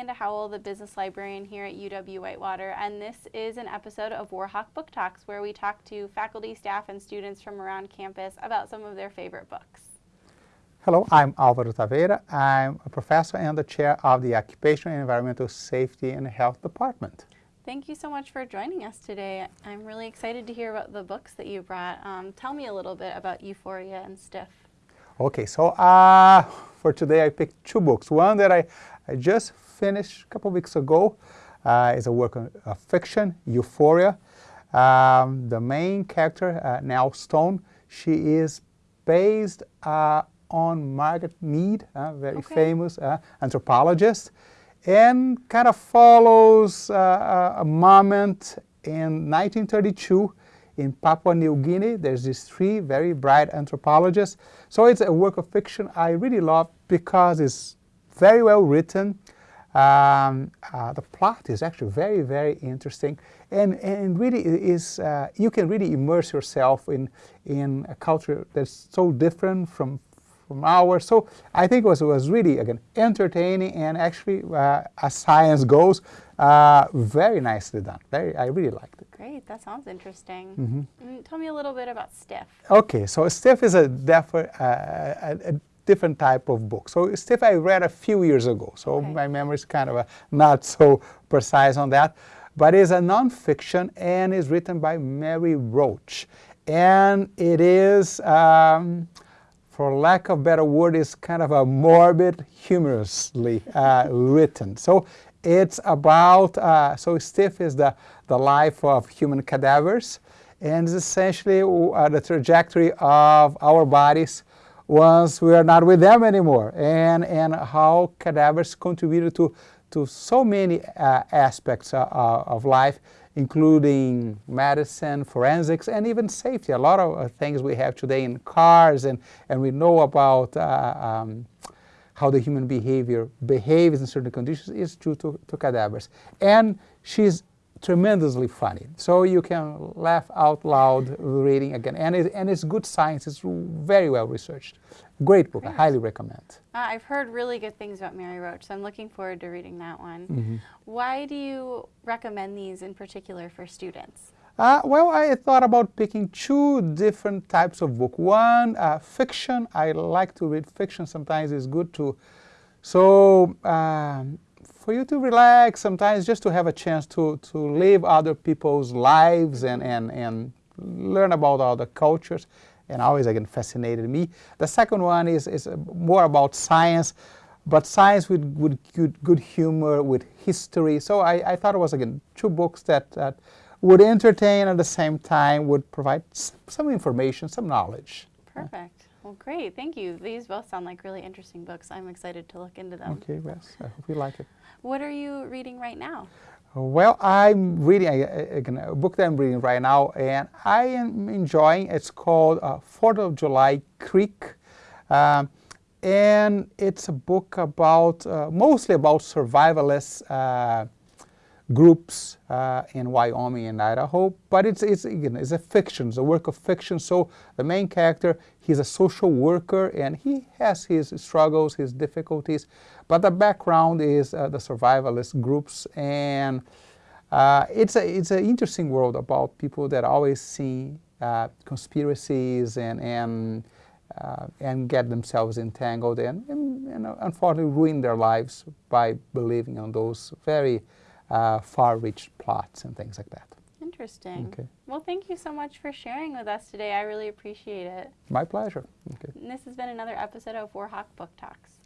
the business librarian here at UW-Whitewater, and this is an episode of Warhawk Book Talks, where we talk to faculty, staff, and students from around campus about some of their favorite books. Hello, I'm Alvaro Taveira. I'm a professor and the chair of the Occupational and Environmental Safety and Health Department. Thank you so much for joining us today. I'm really excited to hear about the books that you brought. Um, tell me a little bit about Euphoria and Stiff. Okay, so uh, for today I picked two books. One that I, I just finished a couple weeks ago uh, is a work of, of fiction, Euphoria. Um, the main character, uh, Nell Stone, she is based uh, on Margaret Mead, a very okay. famous uh, anthropologist, and kind of follows uh, a moment in 1932 in Papua New Guinea. There's these three very bright anthropologists. So it's a work of fiction I really love because it's very well written. Um, uh, the plot is actually very, very interesting, and and really is uh, you can really immerse yourself in in a culture that's so different from from ours. So I think it was, it was really, again, entertaining and actually, uh, as science goes, uh, very nicely done. Very, I really liked it. Great, that sounds interesting. Mm -hmm. Tell me a little bit about Stiff. Okay, so Stiff is a, uh, a, a different type of book. So Stiff I read a few years ago, so okay. my memory is kind of a, not so precise on that. But it's a nonfiction and is written by Mary Roach. And it is, um, for lack of better word, is kind of a morbid, humorously uh, written. So it's about, uh, so Stiff is the, the life of human cadavers, and essentially uh, the trajectory of our bodies once we are not with them anymore, and, and how cadavers contributed to, to so many uh, aspects uh, of life, including medicine, forensics, and even safety. A lot of uh, things we have today in cars, and, and we know about uh, um, how the human behavior behaves in certain conditions is due to, to cadavers. And she's tremendously funny. So you can laugh out loud reading again. And, it, and it's good science. It's very well researched. Great book. Great. I highly recommend. Uh, I've heard really good things about Mary Roach, so I'm looking forward to reading that one. Mm -hmm. Why do you recommend these in particular for students? Uh, well, I thought about picking two different types of book. One, uh, fiction. I like to read fiction. Sometimes it's good to, so um, for you to relax, sometimes just to have a chance to, to live other people's lives and, and, and learn about other cultures and always again fascinated me. The second one is, is more about science, but science with, with good, good humor, with history. So I, I thought it was again two books that, that would entertain at the same time, would provide some information, some knowledge. Perfect. Well, great. Thank you. These both sound like really interesting books. I'm excited to look into them. Okay, yes. I hope you like it. What are you reading right now? Well, I'm reading a, a, book that I'm reading right now, and I am enjoying. It's called uh, Fourth of July Creek, um, and it's a book about uh, mostly about survivalists. Uh, groups uh, in Wyoming and Idaho, but it's, it's, again, it's a fiction, it's a work of fiction, so the main character, he's a social worker and he has his struggles, his difficulties, but the background is uh, the survivalist groups. And uh, it's, a, it's an interesting world about people that always see uh, conspiracies and, and, uh, and get themselves entangled and, and, and unfortunately ruin their lives by believing on those very uh, far-reach plots and things like that. Interesting. Okay. Well, thank you so much for sharing with us today. I really appreciate it. My pleasure. Okay. And this has been another episode of Warhawk Book Talks.